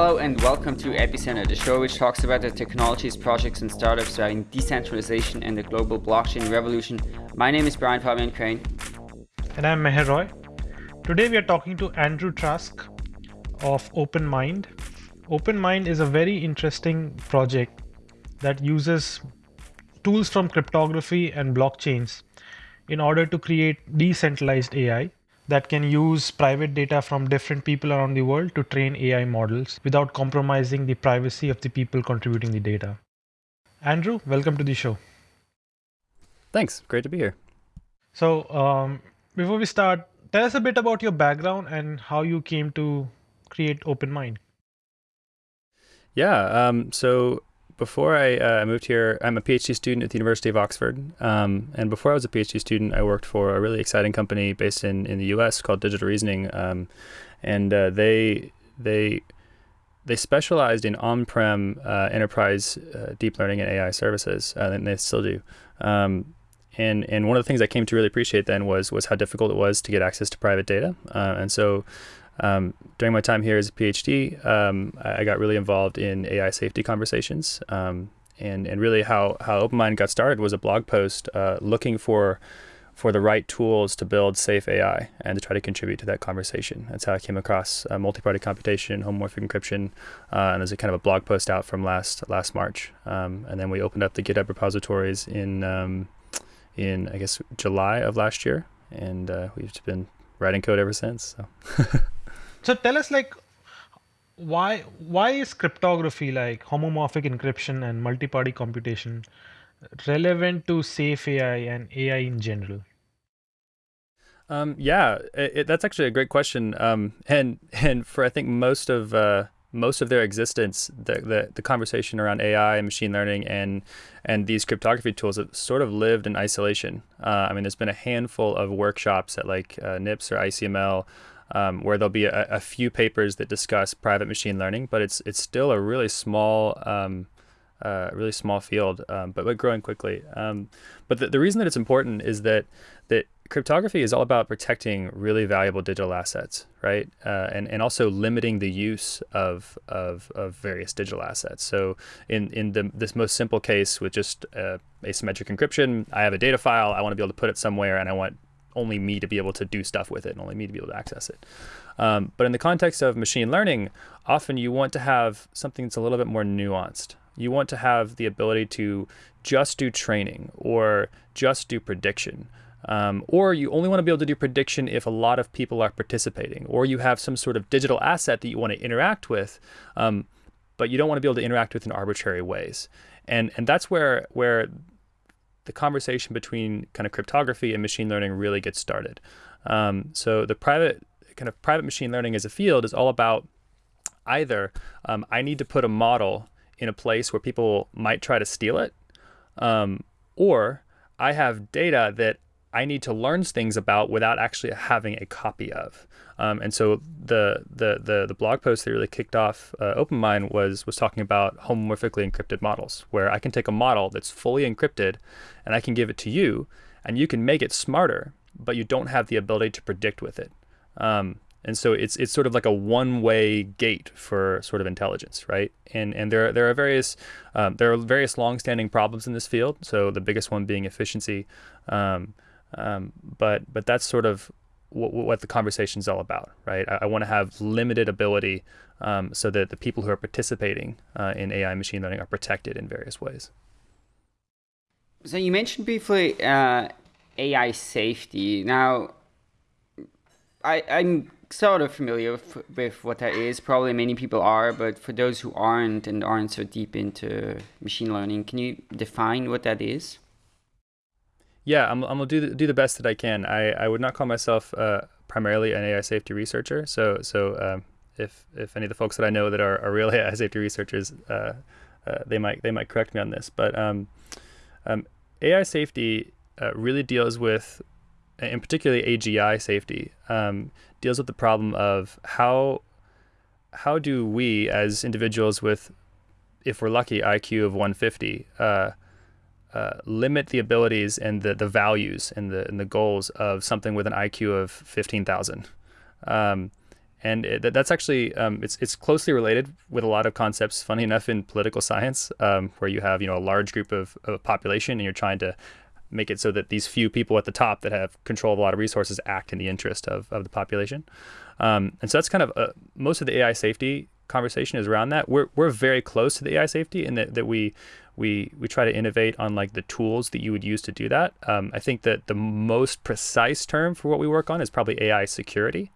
Hello and welcome to Epicenter, the show which talks about the technologies, projects, and startups driving decentralization and the global blockchain revolution. My name is Brian Fabian Crain. And I'm Meher Roy. Today we are talking to Andrew Trask of OpenMined. OpenMined is a very interesting project that uses tools from cryptography and blockchains in order to create decentralized AI that can use private data from different people around the world to train AI models without compromising the privacy of the people contributing the data. Andrew, welcome to the show. Thanks. Great to be here. So, um, before we start, tell us a bit about your background and how you came to create OpenMined. Yeah. Um, so before I uh, moved here, I'm a PhD student at the University of Oxford. Um, and before I was a PhD student, I worked for a really exciting company based in, in the US called Digital Reasoning. Um, and uh, they, they, they specialized in on-prem uh, enterprise uh, deep learning and AI services, uh, and they still do. Um, and and one of the things I came to really appreciate then was was how difficult it was to get access to private data. Uh, and so um, during my time here as a PhD, um, I got really involved in AI safety conversations. Um, and, and really how, how OpenMined got started was a blog post uh, looking for for the right tools to build safe AI and to try to contribute to that conversation. That's how I came across uh, multi-party computation, homomorphic encryption, uh, and there's a kind of a blog post out from last last March. Um, and then we opened up the GitHub repositories in um, in I guess July of last year, and uh, we've been writing code ever since. So. So tell us like why why is cryptography like homomorphic encryption and multi-party computation relevant to safe AI and AI in general? Um, yeah, it, that's actually a great question. Um, and and for I think most of uh, most of their existence, the, the, the conversation around AI and machine learning and and these cryptography tools have sort of lived in isolation. Uh, I mean, there's been a handful of workshops at like uh, NIPS or ICML um, where there'll be a, a, few papers that discuss private machine learning, but it's it's still a really small, um, uh, really small field, um, but but growing quickly. Um, but the, the reason that it's important is that that cryptography is all about protecting really valuable digital assets, right? Uh, and and also limiting the use of of, of various digital assets. So in in the, this most simple case with just uh, asymmetric encryption, I have a data file, I want to be able to put it somewhere, and I want only me to be able to do stuff with it and only me to be able to access it. Um, but in the context of machine learning, often you want to have something that's a little bit more nuanced. You want to have the ability to just do training or just do prediction. Um, or you only want to be able to do prediction if a lot of people are participating, or you have some sort of digital asset that you want to interact with, um, but you don't want to be able to interact with in arbitrary ways. And and that's where where the conversation between kind of cryptography and machine learning really gets started. Um, so the private kind of private machine learning as a field is all about either um, I need to put a model in a place where people might try to steal it, um, or I have data that I need to learn things about without actually having a copy of. Um, and so the, the the the blog post that really kicked off uh, OpenMined was was talking about homomorphically encrypted models, where I can take a model that's fully encrypted, and I can give it to you, and you can make it smarter, but you don't have the ability to predict with it. Um, and so it's it's sort of like a one-way gate for sort of intelligence, right? And and there there are various um, there are various long-standing problems in this field. So the biggest one being efficiency. Um, um, but but that's sort of what, what the conversation is all about, right? I, I want to have limited ability um, so that the people who are participating uh, in AI machine learning are protected in various ways. So you mentioned briefly uh, AI safety. Now, I, I'm sort of familiar with, with, what that is. Probably many people are, but for those who aren't and aren't so deep into machine learning, can you define what that is? Yeah, I'm, I'm gonna do the, do the best that I can. I, I would not call myself uh, primarily an AI safety researcher. So so um, if if any of the folks that I know that are, are real AI safety researchers, uh, uh, they might they might correct me on this. But um, um, AI safety uh, really deals with, in particularly AGI safety, um, deals with the problem of how how do we as individuals with, if we're lucky, IQ of 150 uh, limit the abilities and the, the values and the, and the goals of something with an IQ of 15,000. Um, and it, that's actually um, it's it's closely related with a lot of concepts. Funny enough, in political science, um, where you have you know a large group of, of population, and you're trying to make it so that these few people at the top that have control of a lot of resources act in the interest of, of the population. Um, and so that's kind of uh, most of the AI safety conversation is around that. We're, we're very close to the AI safety in that, that we, we, we try to innovate on like the tools that you would use to do that. Um, I think that the most precise term for what we work on is probably AI security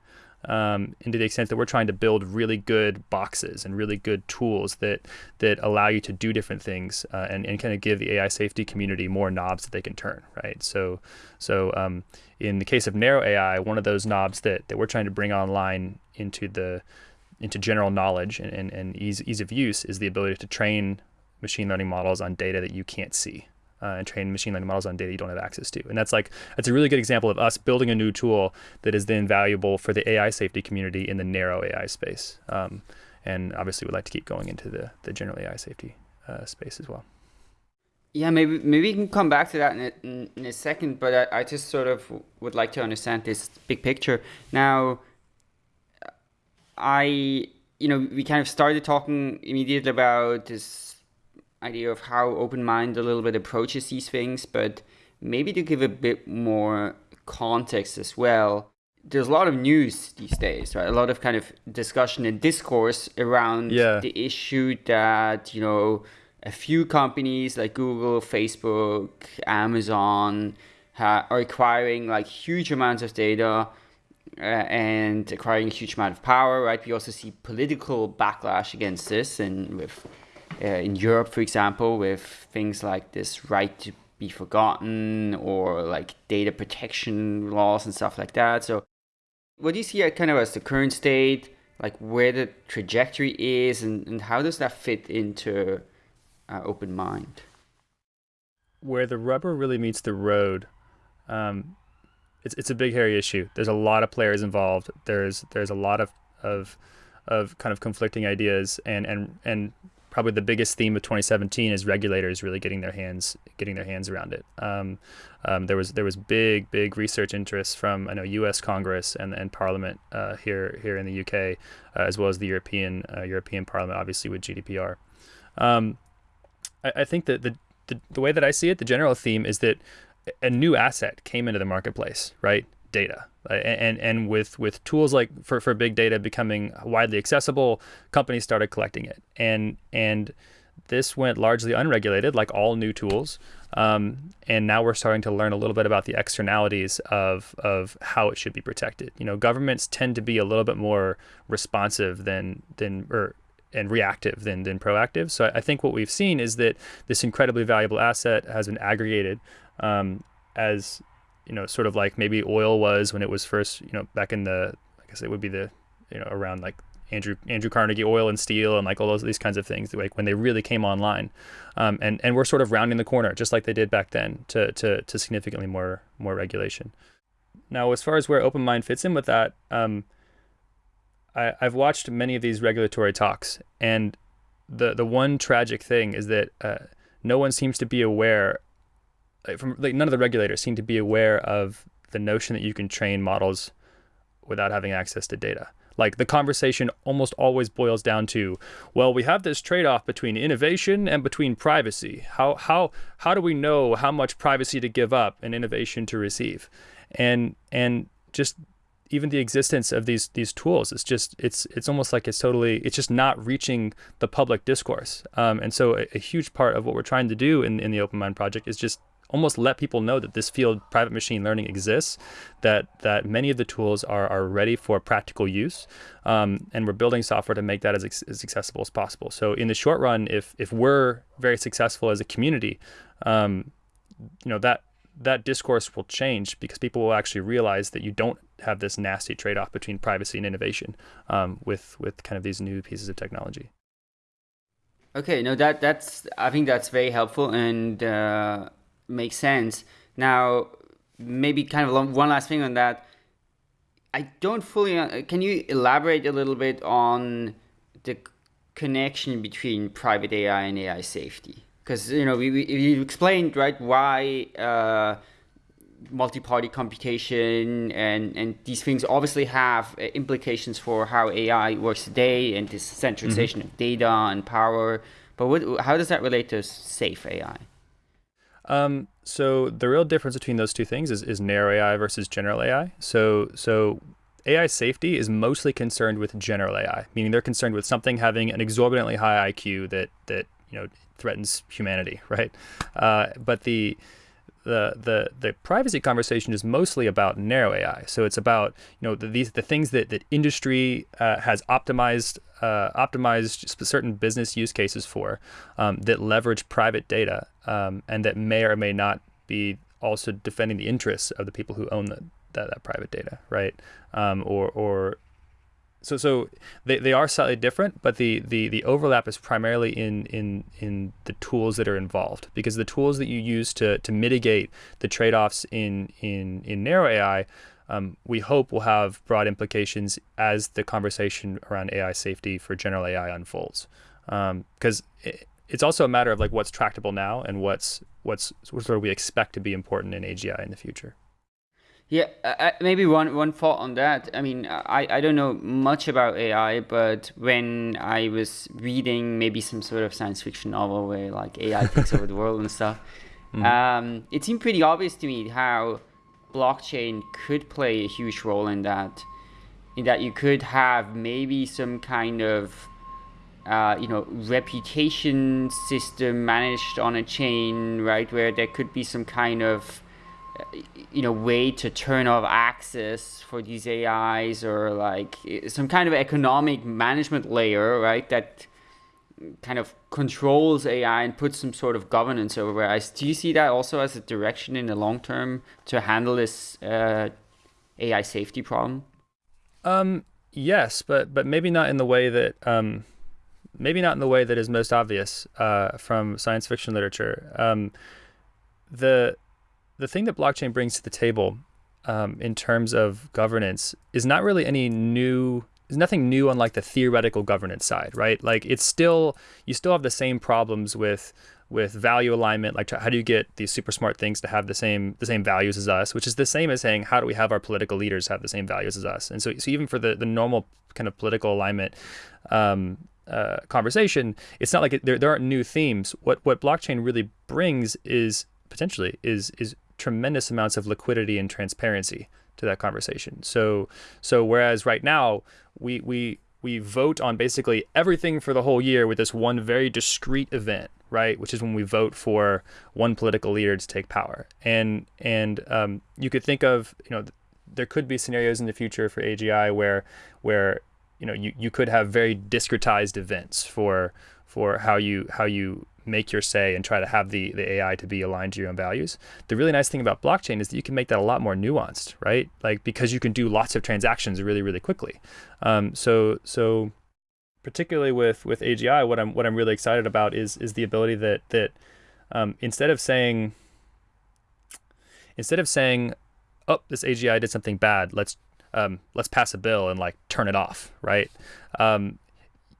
um, and to the extent that we're trying to build really good boxes and really good tools that that allow you to do different things uh, and, and kind of give the AI safety community more knobs that they can turn, right? So, so um, in the case of narrow AI, one of those knobs that, that we're trying to bring online into the into general knowledge and, and, and ease, ease of use is the ability to train machine learning models on data that you can't see uh, and train machine learning models on data you don't have access to. And that's like that's a really good example of us building a new tool that is then valuable for the AI safety community in the narrow AI space. Um, and obviously, we'd like to keep going into the the general AI safety uh, space as well. Yeah, maybe maybe we can come back to that in a, in, a second. But I, I just sort of would like to understand this big picture now. I you know we kind of started talking immediately about this idea of how OpenMined a little bit approaches these things, but maybe to give a bit more context as well. There's a lot of news these days, right? A lot of kind of discussion and discourse around yeah. the issue that, you know, a few companies like Google, Facebook, Amazon ha- are acquiring like huge amounts of data uh, and acquiring a huge amount of power, right? We also see political backlash against this and with uh, in Europe, for example, with things like this right to be forgotten or like data protection laws and stuff like that. So, what do you see kind of as the current state, like where the trajectory is, and, and how does that fit into uh, OpenMined? Where the rubber really meets the road, um, it's it's a big hairy issue. There's a lot of players involved. There's there's a lot of of of kind of conflicting ideas and and and probably the biggest theme of 2017 is regulators really getting their hands getting their hands around it. Um, um, there was there was big big research interest from I know U.S. Congress and and Parliament uh, here here in the U.K. Uh, as well as the European uh, European Parliament, obviously with GDPR. Um, I, I, think that the, the the way that I see it, the general theme is that a new asset came into the marketplace, right? Data. And and with with tools like for, for big data becoming widely accessible companies started collecting it. And and this went largely unregulated like all new tools. Um, and now we're starting to learn a little bit about the externalities of of how it should be protected. You know governments tend to be a little bit more responsive than than or and reactive than than proactive. So I, think what we've seen is that this incredibly valuable asset has been aggregated um, as you know, sort of like maybe oil was when it was first, you know, back in the, I guess it would be the, you know, around like Andrew Andrew Carnegie Oil and Steel and like all those these kinds of things, like when they really came online, um, and and we're sort of rounding the corner, just like they did back then, to to to significantly more more regulation. Now, as far as where OpenMined fits in with that, um, I, I've watched many of these regulatory talks, and the the one tragic thing is that uh, no one seems to be aware from like none of the regulators seem to be aware of the notion that you can train models without having access to data. Like the conversation almost always boils down to, well, we have this trade-off between innovation and between privacy. How how how do we know how much privacy to give up and innovation to receive? And and just even the existence of these these tools it's just it's it's almost like it's totally it's just not reaching the public discourse um, and so a, a, huge part of what we're trying to do in, in the OpenMined project is just almost let people know that this field, private machine learning, exists, that that many of the tools are, are ready for practical use, um, and we're building software to make that as, as accessible as possible. So in the short run, if if we're very successful as a community, um, you know that that discourse will change because people will actually realize that you don't have this nasty trade-off between privacy and innovation um, with with kind of these new pieces of technology. Okay, no, that that's I think that's very helpful, and uh, makes sense. Now, maybe kind of one last thing on that. I don't fully. Uh, can you elaborate a little bit on the connection between private AI and AI safety? Because you know, we, we you explained right why uh, multi-party computation and and these things obviously have uh, implications for how AI works today and this centralization mm-hmm. of data and power. But what, how does that relate to safe AI? Um, so the real difference between those two things is, is narrow AI versus general AI. So so AI safety is mostly concerned with general AI, meaning they're concerned with something having an exorbitantly high IQ that that you know threatens humanity, right? Uh, but the the the the privacy conversation is mostly about narrow AI. So it's about you know the, these the things that that industry uh, has optimized uh, optimized certain business use cases for um, that leverage private data um, and that may or may not be also defending the interests of the people who own the, that, that private data, right? Um, or or so so they, they are slightly different, but the, the, the overlap is primarily in, in in the tools that are involved because the tools that you use to, to mitigate the trade-offs in in in narrow AI, um, we hope will have broad implications as the conversation around AI safety for general AI unfolds. Because um, it, it's also a matter of like what's tractable now and what's what's what sort of we expect to be important in AGI in the future. Yeah, uh, maybe one one thought on that. I mean, I, I don't know much about AI, but when I was reading maybe some sort of science fiction novel where like AI takes over the world and stuff, mm. um, it seemed pretty obvious to me how blockchain could play a huge role in that. In that you could have maybe some kind of uh, you know reputation system managed on a chain, right? Where there could be some kind of you know way to turn off access for these AIs or like some kind of economic management layer, right? That kind of controls AI and puts some sort of governance over it. Do you see that also as a direction in the long term to handle this uh, AI safety problem? Um, yes, but but maybe not in the way that um, maybe not in the way that is most obvious uh, from science fiction literature. Um, the the thing that blockchain brings to the table um, in terms of governance is not really any new there's nothing new on like the theoretical governance side right? Like it's still you still have the same problems with with value alignment like how do you get these super smart things to have the same the same values as us which is the same as saying how do we have our political leaders have the same values as us? And so, so even for the the normal kind of political alignment um, uh, conversation it's not like it, there, there aren't new themes. What what blockchain really brings is potentially is is tremendous amounts of liquidity and transparency to that conversation. So so whereas right now we we we vote on basically everything for the whole year with this one very discrete event, right? Which is when we vote for one political leader to take power. And and um, you could think of you know there could be scenarios in the future for AGI where where you know you, you could have very discretized events for for how you how you make your say and try to have the, the AI to be aligned to your own values. The really nice thing about blockchain is that you can make that a lot more nuanced, right? Like because you can do lots of transactions really, really quickly. Um, so so particularly with with AGI, what I'm what I'm really excited about is is the ability that that um, instead of saying instead of saying, oh, this AGI did something bad, let's um, let's pass a bill and like turn it off, right? Um,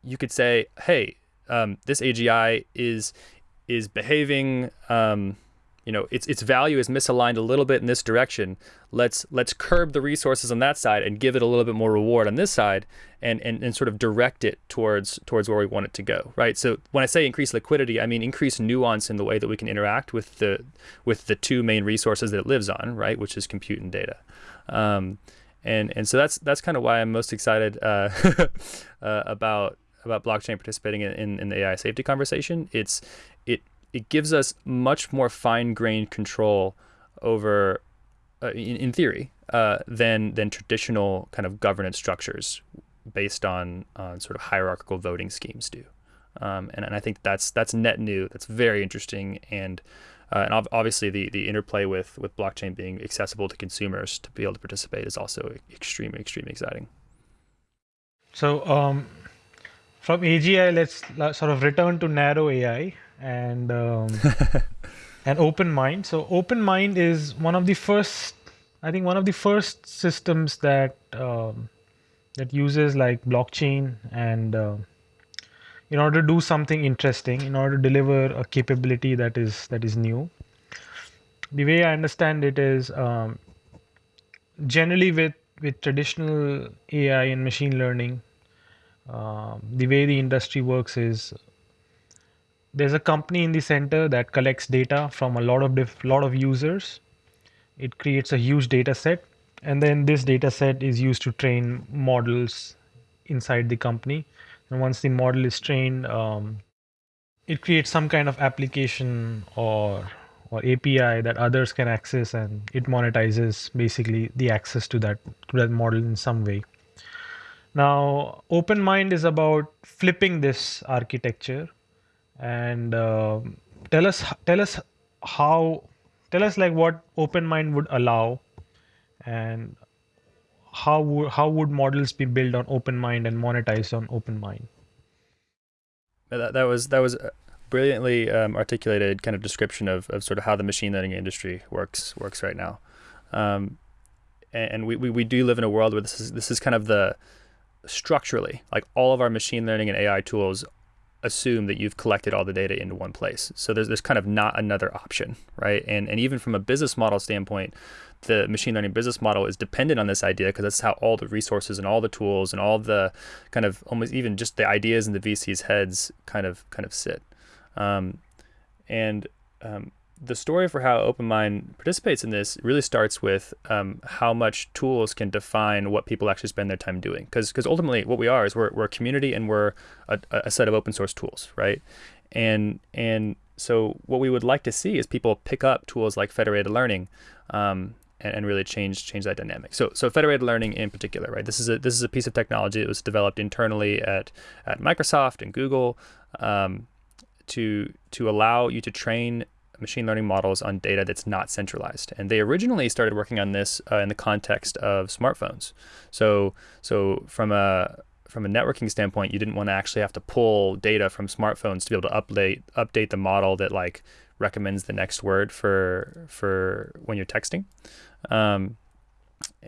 you could say, hey, um, this AGI is is behaving. Um, you know, its its value is misaligned a little bit in this direction. Let's let's curb the resources on that side and give it a little bit more reward on this side, and and, and sort of direct it towards towards where we want it to go. Right. So when I say increase liquidity, I mean increase nuance in the way that we can interact with the with the two main resources that it lives on, right, which is compute and data. Um, and and so that's that's kind of why I'm most excited uh, uh, about about blockchain participating in, in, in, the AI safety conversation. It's it it gives us much more fine-grained control over, uh, in, in theory, uh, than than traditional kind of governance structures based on on sort of hierarchical voting schemes do. Um, and, and I think that's that's net new. That's very interesting and. Uh, and obviously, the, the interplay with, with blockchain being accessible to consumers to be able to participate is also extremely, extremely exciting. So, um, from AGI, let's sort of return to narrow AI and um, an OpenMined. So OpenMined is one of the first, I think, one of the first systems that um, that uses like blockchain and uh, in order to do something interesting, in order to deliver a capability that is that is new. the way I understand it is um, generally with with traditional AI and machine learning, um, the way the industry works is there's a company in the center that collects data from a lot of diff- lot of users. It creates a huge data set, and then this data set is used to train models inside the company. And once the model is trained, um, it creates some kind of application or or API that others can access, and it monetizes basically the access to that to that model in some way. Now, OpenMined is about flipping this architecture, and uh, tell us tell us how tell us like what OpenMined would allow, and how would how would models be built on OpenMined and monetized on OpenMined. That, that was that was brilliantly um, articulated kind of description of, of sort of how the machine learning industry works works right now. Um, and, and we, we, we do live in a world where this is this is kind of the structurally like all of our machine learning and AI tools assume that you've collected all the data into one place. So there's there's kind of not another option, right? And and even from a business model standpoint, the machine learning business model is dependent on this idea because that's how all the resources and all the tools and all the kind of almost even just the ideas in the VC's heads kind of kind of sit. Um, and um, the story for how OpenMined participates in this really starts with um, how much tools can define what people actually spend their time doing. Because because ultimately what we are is we're, we're a community and we're a, a set of open source tools, right? And and so what we would like to see is people pick up tools like federated learning um, and, and, really change change that dynamic. So so federated learning in particular, right? This is a this is a piece of technology that was developed internally at at Microsoft and Google. Um, to to allow you to train machine learning models on data that's not centralized. And they originally started working on this uh, in the context of smartphones. So so from a from a networking standpoint, you didn't want to actually have to pull data from smartphones to be able to update update the model that like recommends the next word for for when you're texting. Um,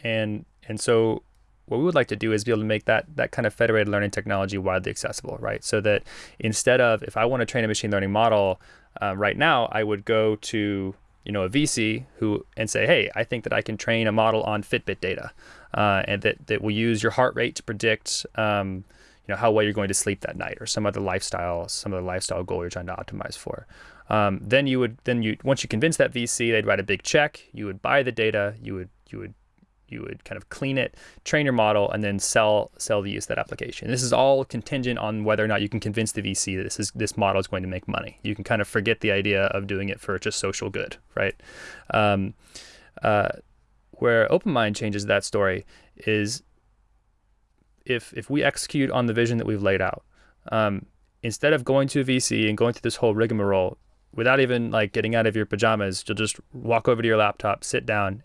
and and so what we would like to do is be able to make that that kind of federated learning technology widely accessible, right? So that instead of if I want to train a machine learning model uh, right now, I would go to you know a VC who and say, hey, I think that I can train a model on Fitbit data, uh, and that that will use your heart rate to predict. Um, you know how well you're going to sleep that night, or some other lifestyle, some other lifestyle goal you're trying to optimize for. Um, then you would then you once you convince that VC, they'd write a big check. You would buy the data. You would you would you would kind of clean it, train your model, and then sell sell the use of that application. This is all contingent on whether or not you can convince the VC that this is this model is going to make money. You can kind of forget the idea of doing it for just social good, right? Um, uh, where OpenMined changes that story is if if we execute on the vision that we've laid out, um, instead of going to a VC and going through this whole rigmarole without even like getting out of your pajamas, you'll just walk over to your laptop, sit down,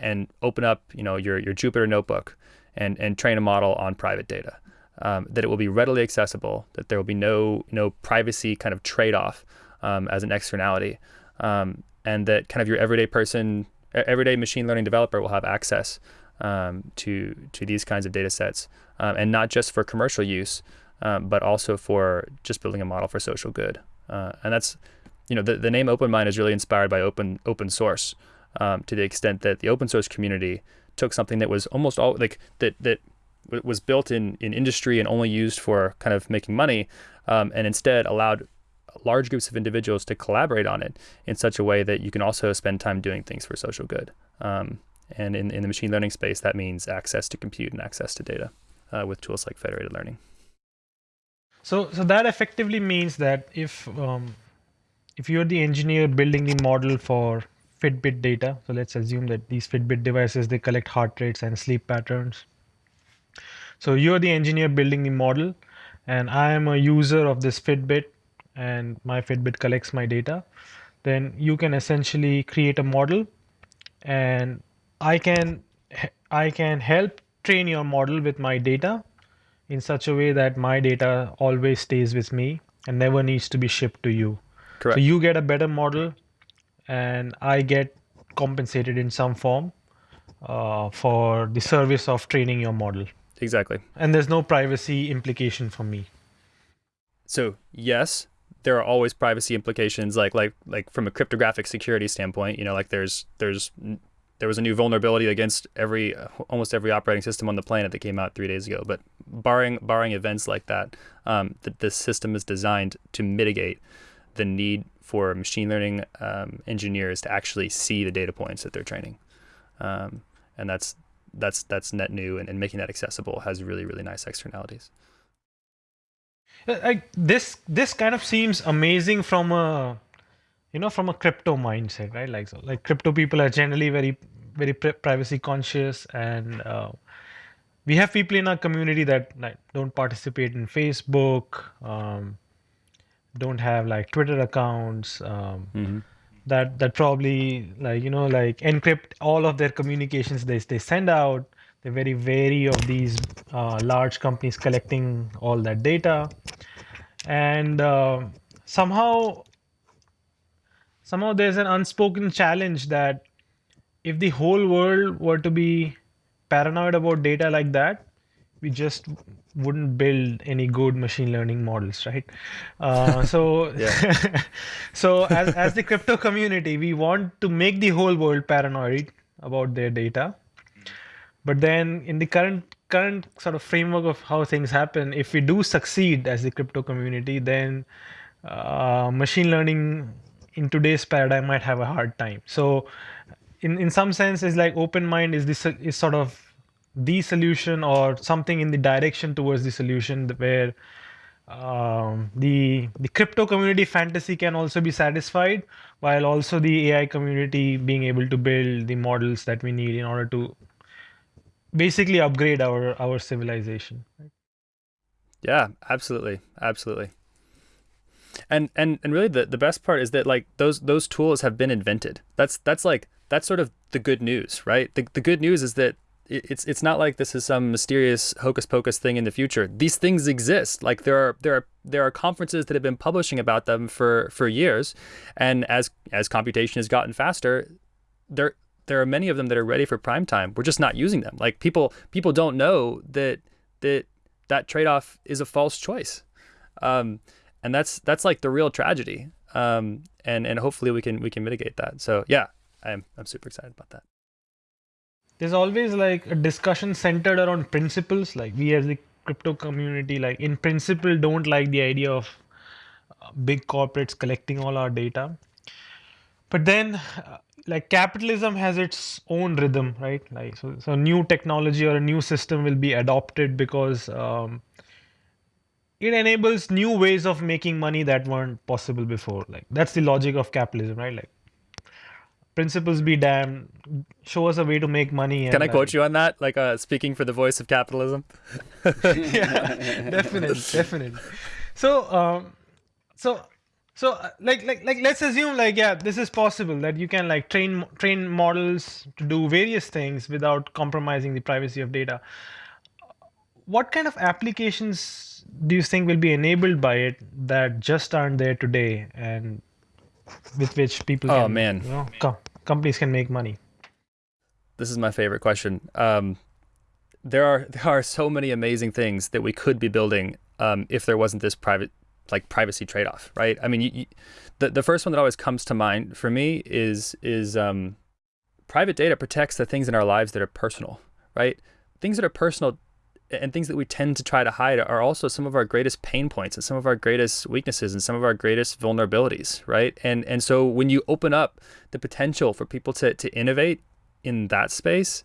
and open up you know your, your Jupyter notebook and, and train a model on private data. Um, that it will be readily accessible, that there will be no no privacy kind of trade-off um, as an externality, um, and that kind of your everyday person, everyday machine learning developer will have access um, to to these kinds of data sets, um, and not just for commercial use, um, but also for just building a model for social good. Uh, and that's, you know, the, the name OpenMined is really inspired by open open source um, to the extent that the open source community took something that was almost all like that that was built in in industry and only used for kind of making money, um, and instead allowed large groups of individuals to collaborate on it in such a way that you can also spend time doing things for social good. Um, and in, in the machine learning space, that means access to compute and access to data uh, with tools like federated learning. So, so that effectively means that if um, if you're the engineer building the model for Fitbit data. So let's assume that these Fitbit devices, they collect heart rates and sleep patterns. So you're the engineer building the model and I am a user of this Fitbit and my Fitbit collects my data. Then you can essentially create a model and I can I can help train your model with my data in such a way that my data always stays with me and never needs to be shipped to you. Correct. So you get a better model and I get compensated in some form uh, for the service of training your model. Exactly. And there's no privacy implication for me. So yes, there are always privacy implications, like like like from a cryptographic security standpoint. You know, like there's there's there was a new vulnerability against every almost every operating system on the planet that came out three days ago. But barring barring events like that, um, the, the system is designed to mitigate the need for machine learning um, engineers to actually see the data points that they're training, um, and that's that's that's net new and, and making that accessible has really really nice externalities. Like this this kind of seems amazing from a you know from a crypto mindset right like so like crypto people are generally very very privacy conscious and uh, we have people in our community that like, don't participate in facebook um, don't have like twitter accounts um, mm-hmm. that that probably like you know like encrypt all of their communications they, they send out they're very wary of these uh, large companies collecting all that data and uh, somehow somehow there's an unspoken challenge that if the whole world were to be paranoid about data like that we just wouldn't build any good machine learning models right? Uh, so so as, as the crypto community we want to make the whole world paranoid about their data. But then in the current current sort of framework of how things happen if we do succeed as the crypto community then uh, machine learning in today's paradigm might have a hard time. So in, in some sense is like OpenMined is this is sort of the solution or something in the direction towards the solution where um, the the crypto community fantasy can also be satisfied while also the AI community being able to build the models that we need in order to basically upgrade our our civilization. Yeah, absolutely, absolutely. And and and really the, the best part is that like those those tools have been invented. That's that's like that's sort of the good news right? The, the good news is that it's it's not like this is some mysterious hocus pocus thing in the future these things exist like there are there are there are conferences that have been publishing about them for for years and as as computation has gotten faster there there are many of them that are ready for prime time we're just not using them like people people don't know that that that trade-off is a false choice um, and that's that's like the real tragedy. Um, and and hopefully we can we can mitigate that. So yeah, I'm I'm super excited about that. There's always like a discussion centered around principles. Like we as the crypto community, like in principle, don't like the idea of uh, big corporates collecting all our data. But then, uh, like capitalism has its own rhythm, right? Like so, so new technology or a new system will be adopted because um, it enables new ways of making money that weren't possible before like that's the logic of capitalism right like principles be damned. Show us a way to make money can i quote you on that? Like uh, speaking for the voice of capitalism? Yeah definitely definitely so um so so uh, like like like let's assume like yeah this is possible that you can like train train models to do various things without compromising the privacy of data. What kind of applications do you think will be enabled by it that just aren't there today? And with which people oh can, man. you know, com- companies can make money. This is my favorite question. Um, there are there are so many amazing things that we could be building um, if there wasn't this private like privacy trade-off right? I mean you, you, the, the first one that always comes to mind for me is is um, private data protects the things in our lives that are personal right? Things that are personal and things that we tend to try to hide are also some of our greatest pain points and some of our greatest weaknesses and some of our greatest vulnerabilities, right? And and so when you open up the potential for people to to innovate in that space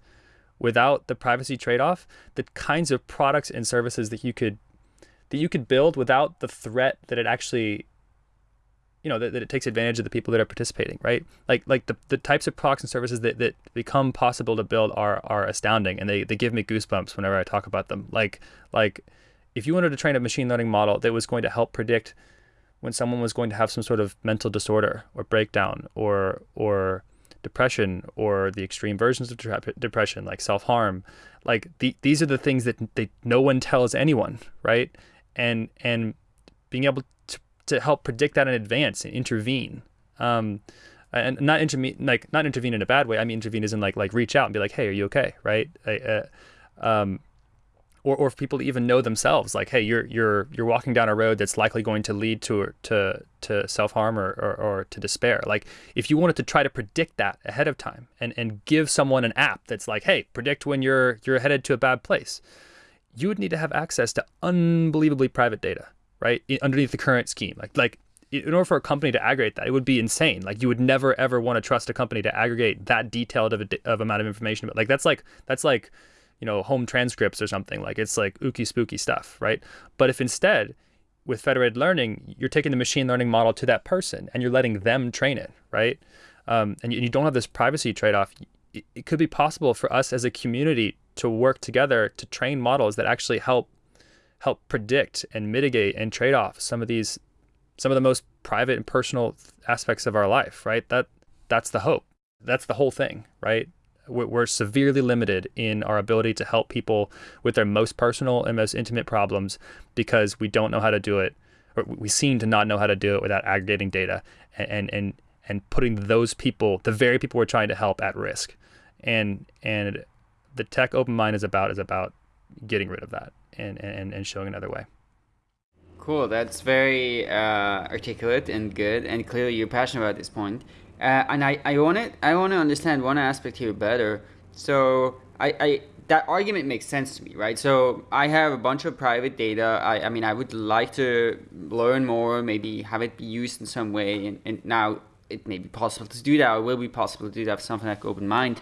without the privacy trade-off, the kinds of products and services that you could that you could build without the threat that it actually you know that, that it takes advantage of the people that are participating right? Like like the, the types of products and services that, that become possible to build are are astounding and they, they give me goosebumps whenever i talk about them. Like like if you wanted to train a machine learning model that was going to help predict when someone was going to have some sort of mental disorder or breakdown or or depression or the extreme versions of depression like self-harm like the, these are the things that they, no one tells anyone right? And and being able to help predict that in advance and intervene. Um, and not intervene like not intervene in a bad way. I mean intervene in like like reach out and be like, hey, are you okay, right? I, uh, um, or, or for people to even know themselves, like, hey, you're you're you're walking down a road that's likely going to lead to to to self harm or, or, or to despair. Like, if you wanted to try to predict that ahead of time and and give someone an app that's like, hey, predict when you're you're headed to a bad place, you would need to have access to unbelievably private data, right? Underneath the current scheme, like like in order for a company to aggregate that, it would be insane. Like you would never ever want to trust a company to aggregate that detailed of a of amount of information. But like that's like that's like you know home transcripts or something. Like it's like ooky spooky stuff, right? But if instead with federated learning, you're taking the machine learning model to that person and you're letting them train it, right? Um, and you, you, don't have this privacy trade-off. It, it could be possible for us as a community to work together to train models that actually help help predict and mitigate and trade off some of these some of the most private and personal aspects of our life, right? That that's the hope. That's the whole thing, right? We're severely limited in our ability to help people with their most personal and most intimate problems because we don't know how to do it, or we seem to not know how to do it without aggregating data and and and putting those people, the very people we're trying to help, at risk. And and the tech OpenMined is about is about getting rid of that and and, and showing another way. Cool. That's very uh, articulate and good, and clearly you're passionate about this point. Uh, and I, I want to I want to understand one aspect here better. So I, I that argument makes sense to me, right? So I have a bunch of private data. I, I mean, I would like to learn more, maybe have it be used in some way. And, and now it may be possible to do that, or will be possible to do that with something like OpenMined.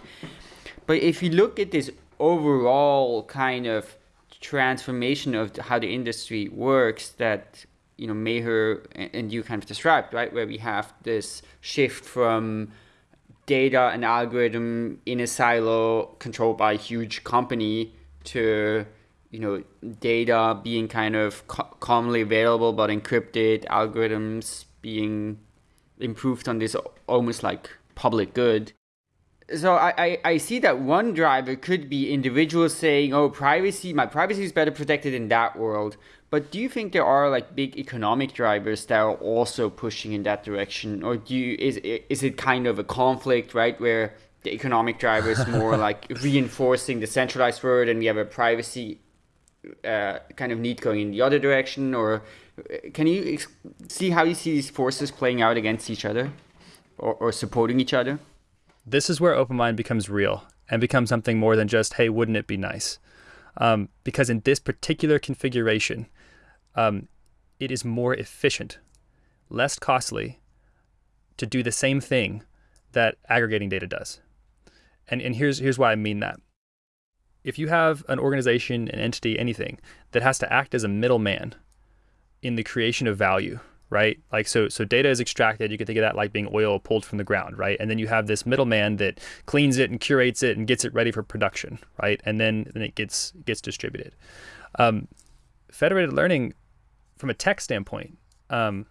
But if you look at this overall kind of transformation of how the industry works that you know Meher and you kind of described, right? Where we have this shift from data and algorithm in a silo controlled by a huge company to you know data being kind of co commonly available but encrypted, algorithms being improved on this almost like public good so I, I, I see that one driver could be individuals saying, oh, privacy, my privacy is better protected in that world. But do you think there are like big economic drivers that are also pushing in that direction? Or do you, is, is it kind of a conflict, right? Where the economic driver is more like reinforcing the centralized world and we have a privacy uh, kind of need going in the other direction? Or uh, can you see how you see these forces playing out against each other or, or supporting each other? This is where OpenMined becomes real and becomes something more than just, hey, wouldn't it be nice? Um, because in this particular configuration, um, it is more efficient, less costly to do the same thing that aggregating data does. And, and here's, here's why I mean that. If you have an organization, an entity, anything that has to act as a middleman in the creation of value, right? Like so so data is extracted, you can think of that like being oil pulled from the ground, right? And then you have this middleman that cleans it and curates it and gets it ready for production, right? And then, then it gets gets distributed. Um, federated learning from a tech standpoint um,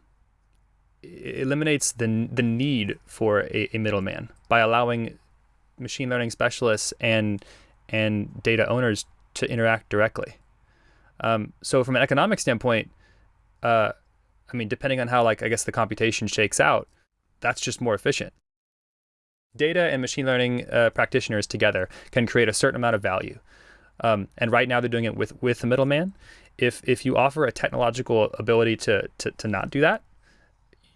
eliminates the the need for a, a middleman by allowing machine learning specialists and and data owners to interact directly. Um, so from an economic standpoint, uh, I mean, depending on how, like, I guess the computation shakes out, that's just more efficient. Data and machine learning uh, practitioners together can create a certain amount of value. Um, and right now they're doing it with, with the middleman. If, if you offer a technological ability to, to, to not do that,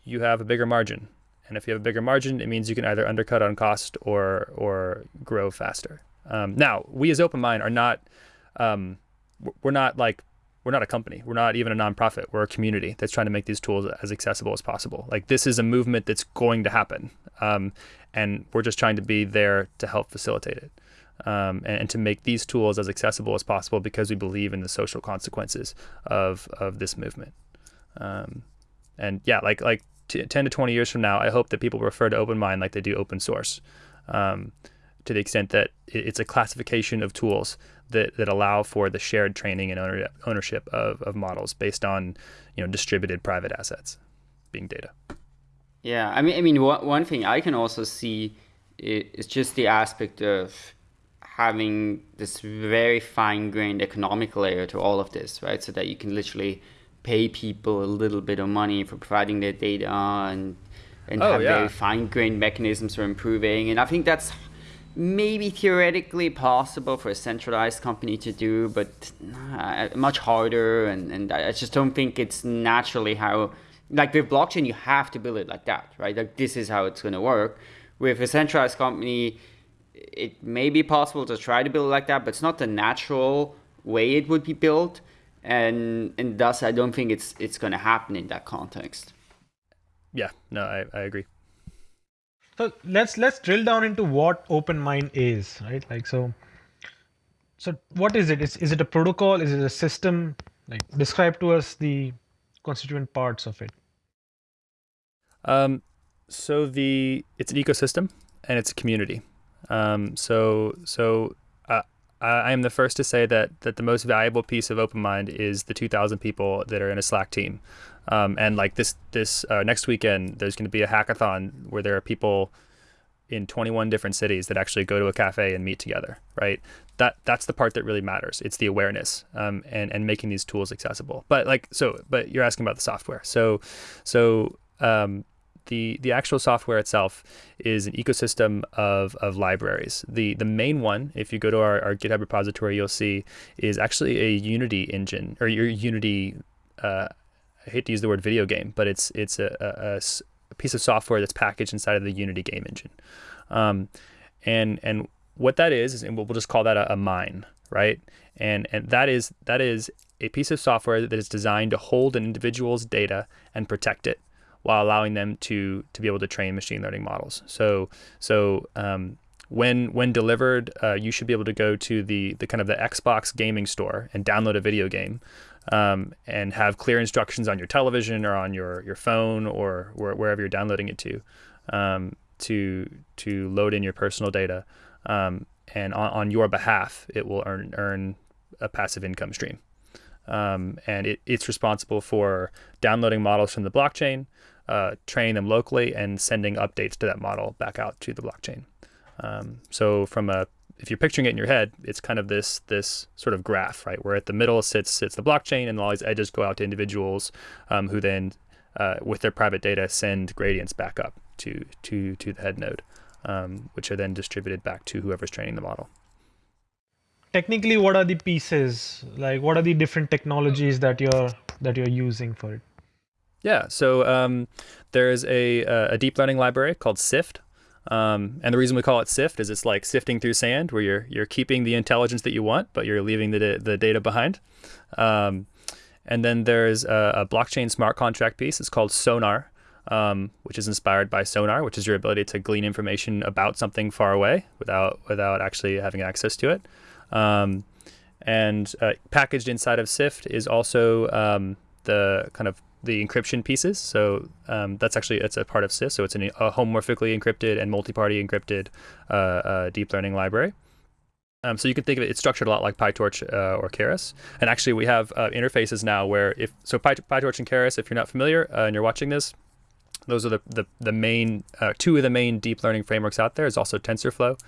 you have a bigger margin. And if you have a bigger margin, it means you can either undercut on cost or, or grow faster. Um, now, we as OpenMined are not, um, we're not like we're not a company. We're not even a nonprofit. We're a community that's trying to make these tools as accessible as possible. Like this is a movement that's going to happen, um, and we're just trying to be there to help facilitate it. Um, and, and, to make these tools as accessible as possible because we believe in the social consequences of of this movement. Um, and yeah, like like ten to twenty years from now, I hope that people refer to OpenMined like they do open source, um, to the extent that it's a classification of tools that, that allow for the shared training and owner, ownership of, of models based on you know distributed private assets being data. Yeah, I mean, I mean, one, one thing I can also see is just the aspect of having this very fine-grained economic layer to all of this, right? So that you can literally pay people a little bit of money for providing their data and and oh, have yeah. very fine-grained mechanisms for improving. And I think that's maybe theoretically possible for a centralized company to do, but uh, much harder. And, and I just don't think it's naturally how, like with blockchain, you have to build it like that, right? Like this is how it's going to work. With a centralized company, it may be possible to try to build it like that, but it's not the natural way it would be built. And, and thus, I don't think it's, it's going to happen in that context. Yeah, no, I, I agree. So let's let's drill down into what OpenMined is, right? Like so. So what is it? Is is it a protocol? Is it a system? Like describe to us the constituent parts of it. Um, so the it's an ecosystem and it's a community. Um, so so uh, I am the first to say that that the most valuable piece of OpenMined is the 2,000 people that are in a Slack team. Um, and like this this uh, next weekend, there's going to be a hackathon where there are people in 21 different cities that actually go to a cafe and meet together. Right. That that's the part that really matters. It's the awareness um, and and making these tools accessible. But like so, but you're asking about the software. So so. Um, the, the actual software itself is an ecosystem of, of libraries. The the main one, if you go to our, our GitHub repository, you'll see is actually a Unity engine or your Unity uh, I hate to use the word video game, but it's it's a, a, a piece of software that's packaged inside of the Unity game engine. Um, and and what that is, is and we'll just call that a, a mine, right? And and that is that is a piece of software that is designed to hold an individual's data and protect it while allowing them to to be able to train machine learning models. So so um, when when delivered, uh, you should be able to go to the the kind of the Xbox gaming store and download a video game um, and have clear instructions on your television or on your, your phone or wherever you're downloading it to um, to to load in your personal data. Um, and on, on, your behalf, it will earn earn a passive income stream. Um, and it, it's responsible for downloading models from the blockchain, uh, training them locally, and sending updates to that model back out to the blockchain. Um, so from a if you're picturing it in your head, it's kind of this this sort of graph, right? Where at the middle sits sits the blockchain, and all these edges go out to individuals um, who then, uh, with their private data, send gradients back up to to to the head node, um, which are then distributed back to whoever's training the model. Technically, what are the pieces? Like, what are the different technologies that you're that you're using for it? Yeah, so um, there's a a deep learning library called Syft, um, and the reason we call it Syft is it's like sifting through sand, where you're you're keeping the intelligence that you want, but you're leaving the the data behind. Um, and then there's a, a, blockchain smart contract piece. It's called Sonar, um, which is inspired by Sonar, which is your ability to glean information about something far away without without actually having access to it. Um, and uh, packaged inside of Syft is also um, the kind of the encryption pieces. So um, that's actually it's a part of SIS. So it's an, a homomorphically encrypted and multi-party encrypted uh, uh, deep learning library. Um, so you can think of it, it's structured a lot like PyTorch uh, or Keras. And actually we have uh, interfaces now where if, so Py, PyTorch and Keras, if you're not familiar uh, and you're watching this, those are the, the, the main, uh, two of the main deep learning frameworks out. There's also TensorFlow.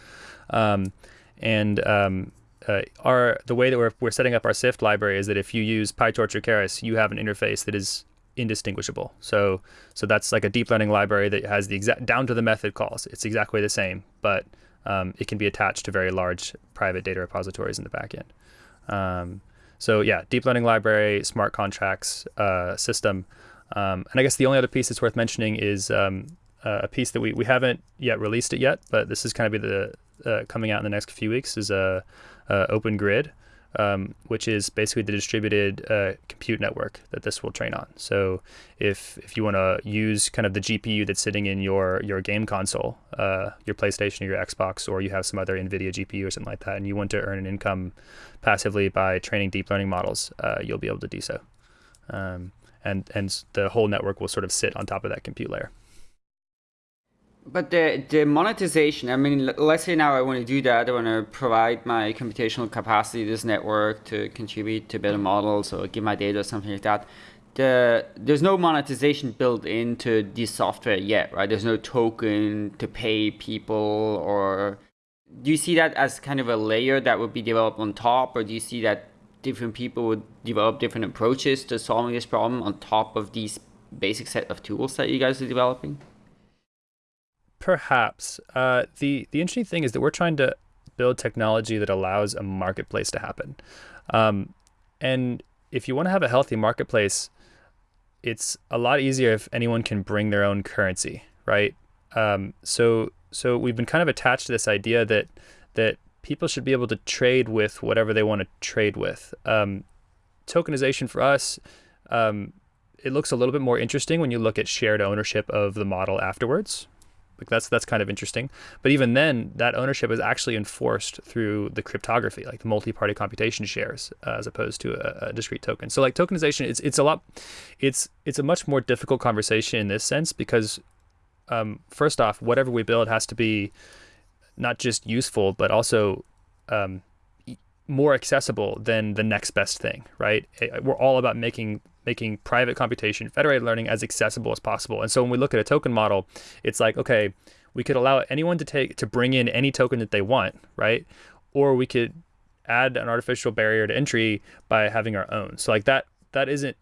Um, and um, uh, our the way that we're, we're setting up our Syft library is that if you use PyTorch or Keras, you have an interface that is indistinguishable. So so that's like a deep learning library that has the exact down to the method calls. It's exactly the same, but um, it can be attached to very large private data repositories in the backend. Um, so yeah, deep learning library, smart contracts uh, system. Um, and I guess the only other piece that's worth mentioning is um, a piece that we, we haven't yet released it yet, but this is kind of be the uh, coming out in the next few weeks is a, a Open Grid um, which is basically the distributed uh, compute network that this will train on. So if if you want to use kind of the GPU that's sitting in your your game console, uh, your PlayStation or your Xbox, or you have some other NVIDIA GPU or something like that, and you want to earn an income passively by training deep learning models, uh, you'll be able to do so. Um, and and the whole network will sort of sit on top of that compute layer. But the, the monetization, I mean, let's say now I want to do that. I want to provide my computational capacity this network to contribute to better models or give my data or something like that. The, there's no monetization built into this software yet, right? There's no token to pay people or do you see that as kind of a layer that would be developed on top or do you see that different people would develop different approaches to solving this problem on top of these basic set of tools that you guys are developing? Perhaps. Uh, the the interesting thing is that we're trying to build technology that allows a marketplace to happen. Um, and if you want to have a healthy marketplace, it's a lot easier if anyone can bring their own currency, right? Um, so so we've been kind of attached to this idea that that people should be able to trade with whatever they want to trade with. Um, tokenization for us, um, it looks a little bit more interesting when you look at shared ownership of the model afterwards. Like that's that's kind of interesting. But even then, that ownership is actually enforced through the cryptography, like the multi-party computation shares, uh, as opposed to a, a, discrete token. So like tokenization, it's it's a lot, it's it's a much more difficult conversation in this sense because, um, first off, whatever we build has to be not just useful but also um, more accessible than the next best thing, right? We're all about making making private computation, federated learning as accessible as possible. And so when we look at a token model, it's like, okay, we could allow anyone to take to bring in any token that they want, right? Or we could add an artificial barrier to entry by having our own. So like that that isn't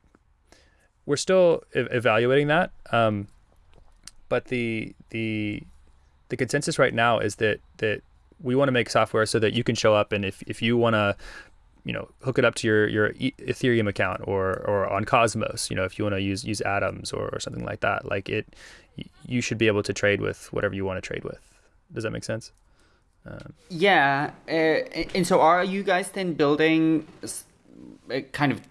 we're still e- evaluating that. Um, but the the the consensus right now is that that we want to make software so that you can show up and if, if you want to you know hook it up to your your ethereum account or or on cosmos you know if you want to use use atoms or, or something like that like it you should be able to trade with whatever you want to trade with. Does that make sense? Um, yeah uh, and so are you guys then building a kind of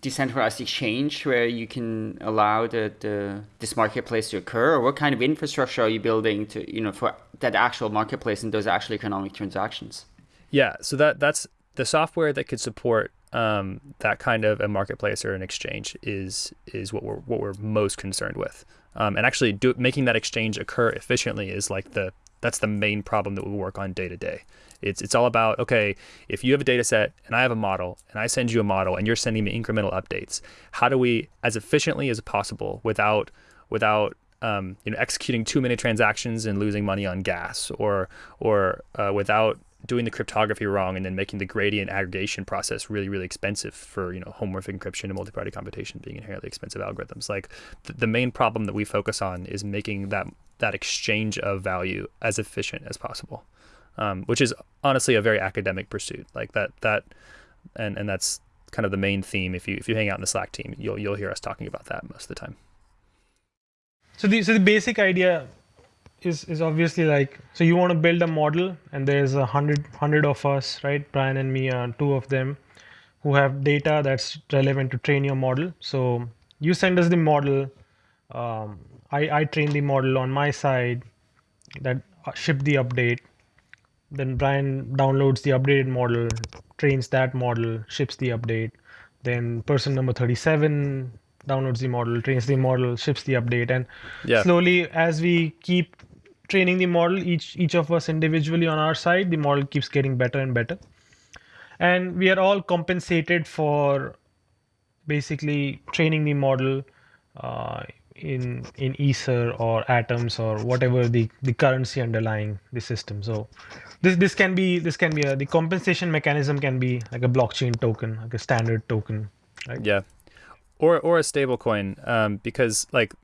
decentralized exchange where you can allow the, the this marketplace to occur? Or what kind of infrastructure are you building to you know for that actual marketplace and those actual economic transactions? Yeah so that that's the software that could support um, that kind of a marketplace or an exchange is is what we're what we're most concerned with. Um, and actually do, making that exchange occur efficiently is like the that's the main problem that we work on day to day. It's it's all about okay, if you have a data set and I have a model and I send you a model and you're sending me incremental updates, how do we as efficiently as possible without without um, you know executing too many transactions and losing money on gas or or uh, without doing the cryptography wrong and then making the gradient aggregation process really really expensive for you know homomorphic encryption and multi-party computation being inherently expensive algorithms like th- the main problem that we focus on is making that that exchange of value as efficient as possible um, which is honestly a very academic pursuit. Like that that and and that's kind of the main theme. If you if you hang out in the Slack team, you'll you'll hear us talking about that most of the time. So the so the basic idea is is obviously like so you want to build a model and there's a hundred hundred of us right Brian and me are two of them who have data that's relevant to train your model. So you send us the model. Um, I I train the model on my side that uh, ship the update then Brian downloads the updated model, trains that model, ships the update. Then person number 37 downloads the model, trains the model, ships the update, and yeah. slowly as we keep training the model, each each of us individually on our side, the model keeps getting better and better. And we are all compensated for basically training the model uh, in in ether or atoms or whatever the the currency underlying the system. So this this can be this can be a the compensation mechanism can be like a blockchain token like a standard token right? Yeah. Or or a stable coin um, because like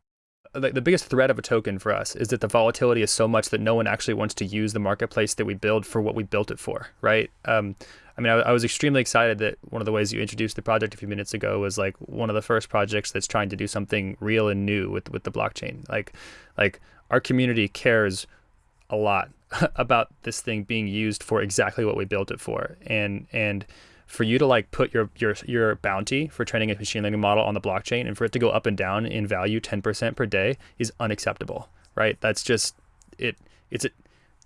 like the biggest threat of a token for us is that the volatility is so much that no one actually wants to use the marketplace that we build for what we built it for right um, I mean, I, I, was extremely excited that one of the ways you introduced the project a few minutes ago was like one of the first projects that's trying to do something real and new with with the blockchain. Like, like our community cares a lot about this thing being used for exactly what we built it for, and and for you to like put your your your bounty for training a machine learning model on the blockchain and for it to go up and down in value 10% per day is unacceptable, right? That's just it. It's a,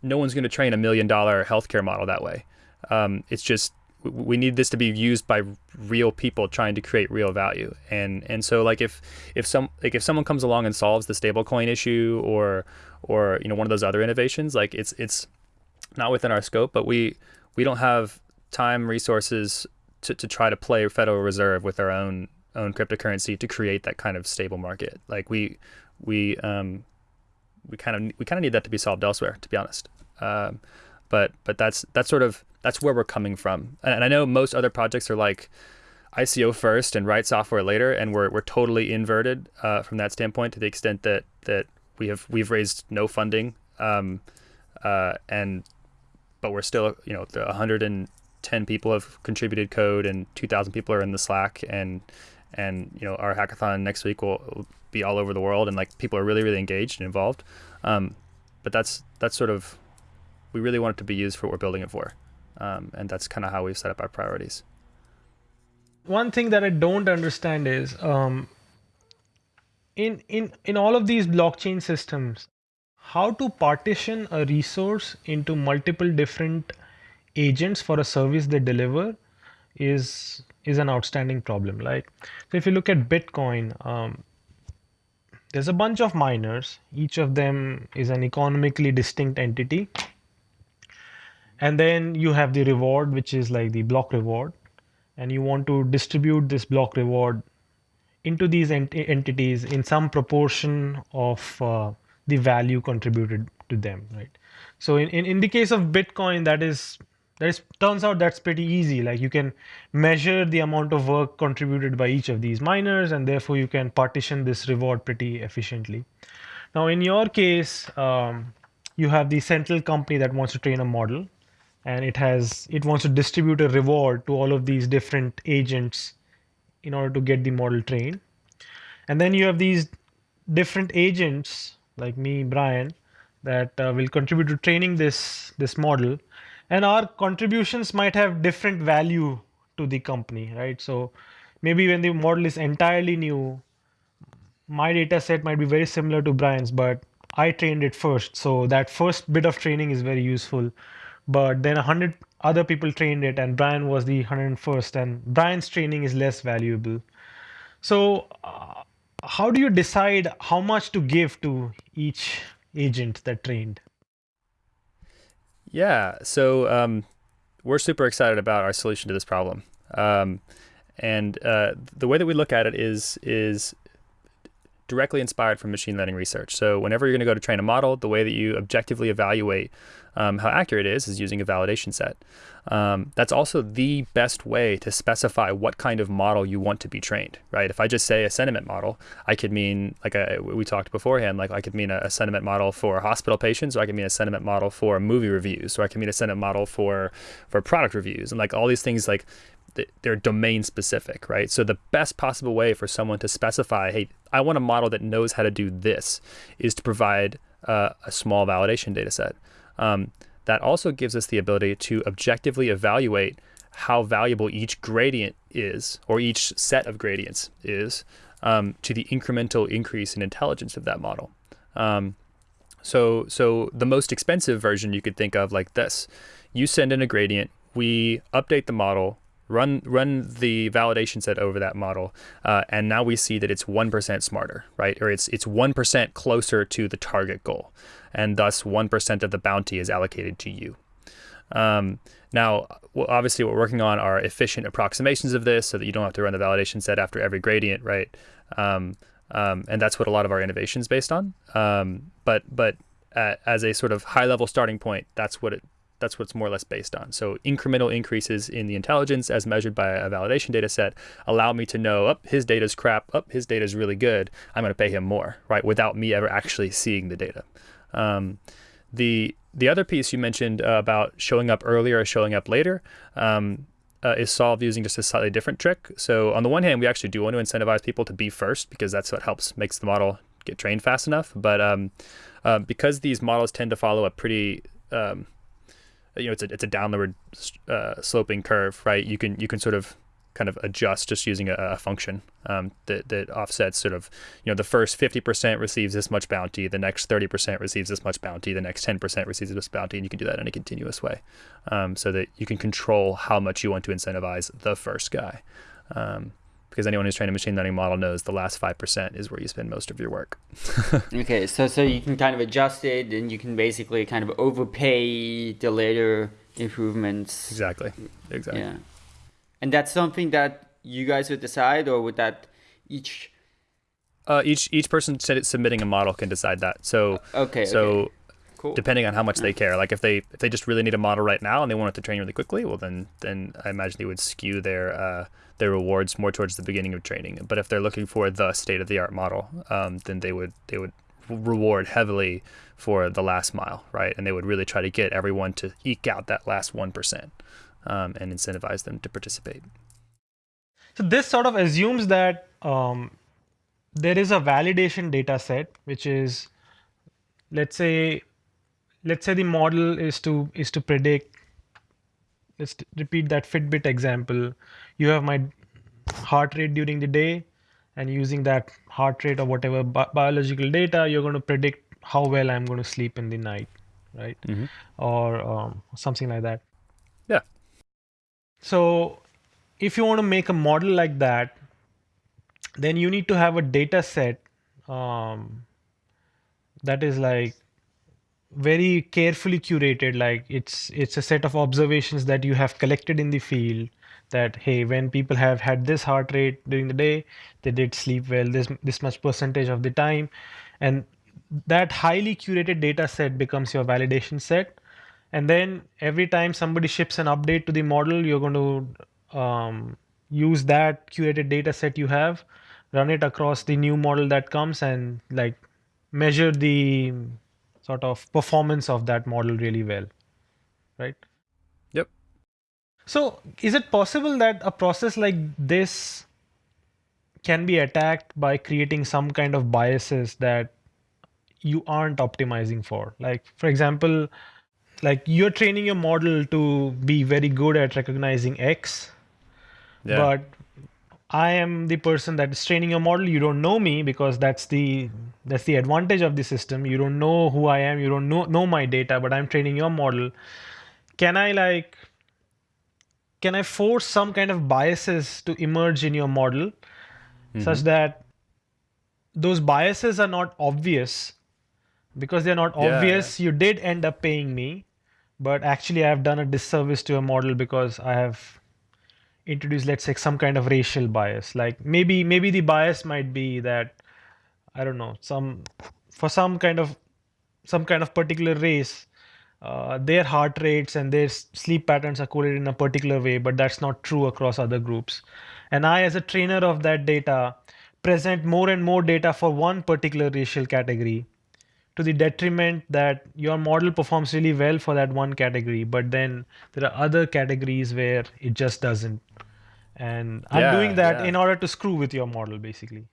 no one's going to train a million dollar healthcare model that way. Um, it's just we need this to be used by real people trying to create real value and and so like if if some like if someone comes along and solves the stablecoin issue or or you know one of those other innovations like it's it's not within our scope but we we don't have time resources to, to try to play federal reserve with our own own cryptocurrency to create that kind of stable market. Like we we um we kind of we kind of need that to be solved elsewhere to be honest. Um, but but that's that's sort of that's where we're coming from. And, and I know most other projects are like ICO first and write software later, and we're we're totally inverted uh, from that standpoint to the extent that that we have we've raised no funding. Um, uh, and but we're still you know the 110 people have contributed code and 2,000 people are in the Slack and and you know our hackathon next week will be all over the world and like people are really really engaged and involved. Um, but that's that's sort of we really want it to be used for what we're building it for, um, and that's kind of how we've set up our priorities. One thing that I don't understand is um, in in in all of these blockchain systems, how to partition a resource into multiple different agents for a service they deliver is is an outstanding problem. Like so if you look at bitcoin um, there's a bunch of miners. Each of them is an economically distinct entity. And then you have the reward which is like the block reward. And you want to distribute this block reward into these ent entities in some proportion of uh, the value contributed to them right? So in, in, in the case of bitcoin that is that is turns out that's pretty easy. Like you can measure the amount of work contributed by each of these miners and therefore you can partition this reward pretty efficiently. Now in your case um, you have the central company that wants to train a model and it has it wants to distribute a reward to all of these different agents in order to get the model trained. And then you have these different agents like me brian that uh, will contribute to training this this model and our contributions might have different value to the company right? So maybe when the model is entirely new my data set might be very similar to brian's but i trained it first. So that first bit of training is very useful. But then 100 other people trained it and brian was the 101st and brian's training is less valuable. So uh, how do you decide how much to give to each agent that trained yeah, so um, we're super excited about our solution to this problem. Um, and uh, the way that we look at it is is directly inspired from machine learning research. So whenever you're going to go to train a model, the way that you objectively evaluate um, how accurate it is is using a validation set. Um, that's also the best way to specify what kind of model you want to be trained, right? If I just say a sentiment model, I could mean like we talked beforehand, like I could mean a, a, sentiment model for hospital patients, or I could mean a sentiment model for movie reviews, or I could mean a sentiment model for for product reviews, and like all these things like they're domain specific, right? So the best possible way for someone to specify, hey, I want a model that knows how to do this, is to provide uh, a small validation data set. Um, that also gives us the ability to objectively evaluate how valuable each gradient is, or each set of gradients is, um, to the incremental increase in intelligence of that model. Um, so, so the most expensive version you could think of like this: you send in a gradient, we update the model, run run the validation set over that model, uh, and now we see that it's one percent smarter, right? Or it's it's one percent closer to the target goal, and thus one percent of the bounty is allocated to you. Um, now, obviously, what we're working on are efficient approximations of this, so that you don't have to run the validation set after every gradient, right? Um, um, and that's what a lot of our innovation is based on. Um, but but uh, as a sort of high level starting point, that's what it that's what it's more or less based on. So incremental increases in the intelligence as measured by a validation data set allow me to know, up oh, his data's crap, up oh, his data's really good. I'm going to pay him more, right? Without me ever actually seeing the data. Um, the the other piece you mentioned uh, about showing up earlier or showing up later um, uh, is solved using just a slightly different trick. So on the one hand, we actually do want to incentivize people to be first because that's what helps makes the model get trained fast enough. But um, uh, because these models tend to follow a pretty um, you know it's a it's a downward uh, sloping curve, right? You can you can sort of kind of adjust just using a, a function um, that that offsets sort of you know the first 50% receives this much bounty, the next 30% receives this much bounty, the next 10% receives this bounty, and you can do that in a continuous way, um, so that you can control how much you want to incentivize the first guy. Um, because anyone who's trained a machine learning model knows the last 5% is where you spend most of your work. okay, so so you can kind of adjust it and you can basically kind of overpay the later improvements. Exactly. Exactly. Yeah. And that's something that you guys would decide or would that each uh, each each person submitting a model can decide that. So okay. So okay. Cool. depending on how much they care. Like if they if they just really need a model right now and they want it to train really quickly, well then then I imagine they would skew their uh, their rewards more towards the beginning of training. But if they're looking for the state of the art model, um, then they would they would reward heavily for the last mile, right? And they would really try to get everyone to eke out that last 1% um, and incentivize them to participate. So this sort of assumes that um, there is a validation data set, which is, let's say, let's say the model is to is to predict. Let's repeat that Fitbit example. You have my heart rate during the day, and using that heart rate or whatever bi biological data, you're going to predict how well I'm going to sleep in the night, right? Mm -hmm. Or um, something like that. Yeah. So if you want to make a model like that, then you need to have a data set um, that is like very carefully curated like it's it's a set of observations that you have collected in the field that hey when people have had this heart rate during the day they did sleep well this this much percentage of the time and that highly curated data set becomes your validation set. And then every time somebody ships an update to the model, you're going to um, use that curated data set you have, run it across the new model that comes and like measure the sort of performance of that model really well, right? Yep. So is it possible that a process like this can be attacked by creating some kind of biases that you aren't optimizing for. Like, for example, like you're training your model to be very good at recognizing X, yeah. but I am the person that is training your model. You don't know me because that's the that's the advantage of the system. You don't know who I am. You don't know know my data, but I'm training your model. Can I like can I force some kind of biases to emerge in your model mm-hmm. such that those biases are not obvious because they're not yeah, obvious, yeah. you did end up paying me, but actually I've done a disservice to your model because I have introduced, let's say, some kind of racial bias. Like maybe maybe the bias might be that I don't know some for some kind of some kind of particular race. Uh, their heart rates and their sleep patterns are coded in a particular way, but that's not true across other groups. And I, as a trainer of that data, present more and more data for one particular racial category to the detriment that your model performs really well for that one category, but then there are other categories where it just doesn't. And I'm doing that yeah. in order to screw with your model, basically.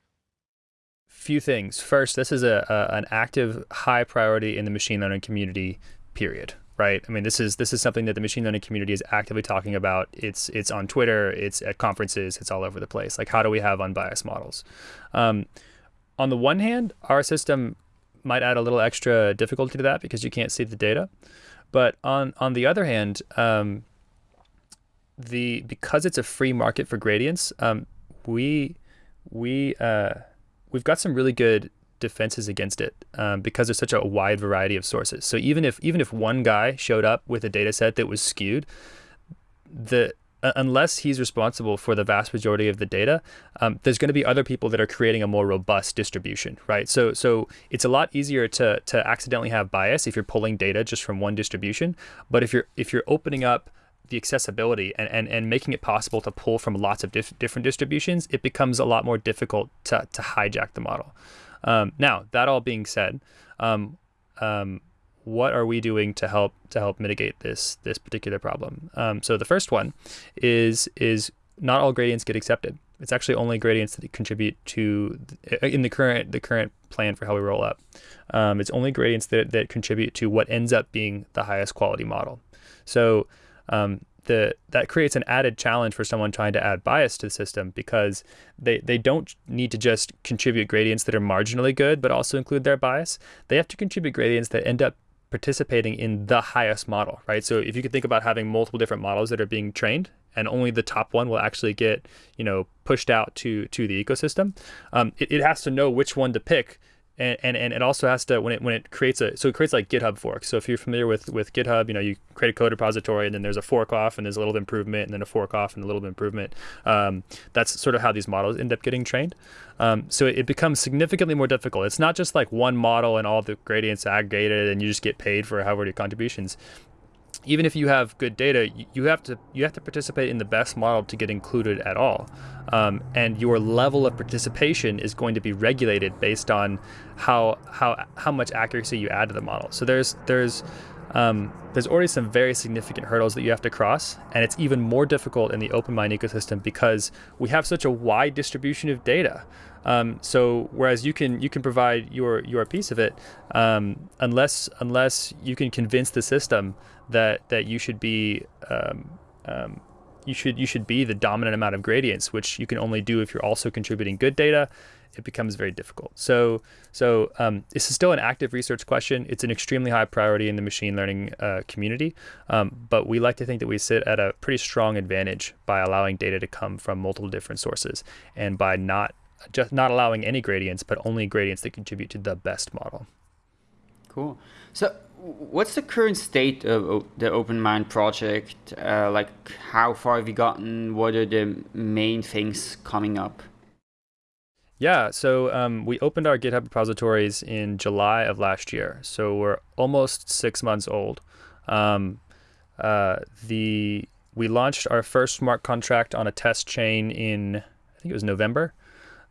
Few things. First, this is a, a an active, high priority in the machine learning community. Period right? I mean, this is this is something that the machine learning community is actively talking about. It's it's on Twitter, it's at conferences, it's all over the place. Like, how do we have unbiased models? Um, on the one hand, our system might add a little extra difficulty to that because you can't see the data. But on on the other hand, um, the because it's a free market for gradients, um, we we uh, we've got some really good defenses against it um, because there's such a wide variety of sources. So even if even if one guy showed up with a data set that was skewed, the unless he's responsible for the vast majority of the data, um, there's going to be other people that are creating a more robust distribution, right? So, so it's a lot easier to to accidentally have bias if you're pulling data just from one distribution. But if you're if you're opening up the accessibility and, and, and making it possible to pull from lots of dif different distributions, it becomes a lot more difficult to, to hijack the model. Um, now, that all being said, um, um, what are we doing to help to help mitigate this this particular problem? Um, so the first one is is not all gradients get accepted. It's actually only gradients that contribute to in the current the current plan for how we roll up. Um, it's only gradients that that contribute to what ends up being the highest quality model. So um, the that creates an added challenge for someone trying to add bias to the system because they they don't need to just contribute gradients that are marginally good but also include their bias. They have to contribute gradients that end up participating in the highest model, right? So if you could think about having multiple different models that are being trained and only the top one will actually get, you know, pushed out to to the ecosystem, um, it, it has to know which one to pick and, and, and it also has to when it when it creates a so it creates like GitHub forks. So if you're familiar with with GitHub, you know you create a code repository and then there's a fork off and there's a little improvement and then a fork off and a little improvement. Um, that's sort of how these models end up getting trained. Um, so it, it becomes significantly more difficult. It's not just like one model and all the gradients aggregated and you just get paid for however your contributions even if you have good data, you have to you have to participate in the best model to get included at all, um, and your level of participation is going to be regulated based on how how how much accuracy you add to the model. So there's there's um, there's already some very significant hurdles that you have to cross, and it's even more difficult in the OpenMined ecosystem because we have such a wide distribution of data. Um, so whereas you can you can provide your your piece of it, um, unless unless you can convince the system that that you should be um, um, you should you should be the dominant amount of gradients, which you can only do if you're also contributing good data. It becomes very difficult. So so um, this is still an active research question. It's an extremely high priority in the machine learning uh, community, um, but we like to think that we sit at a pretty strong advantage by allowing data to come from multiple different sources and by not just not allowing any gradients, but only gradients that contribute to the best model. Cool. So, what's the current state of the OpenMined project? Uh, like, how far have you gotten? What are the main things coming up? Yeah, so um, we opened our GitHub repositories in July of last year. So we're almost six months old. Um, uh, the we launched our first smart contract on a test chain in I think it was November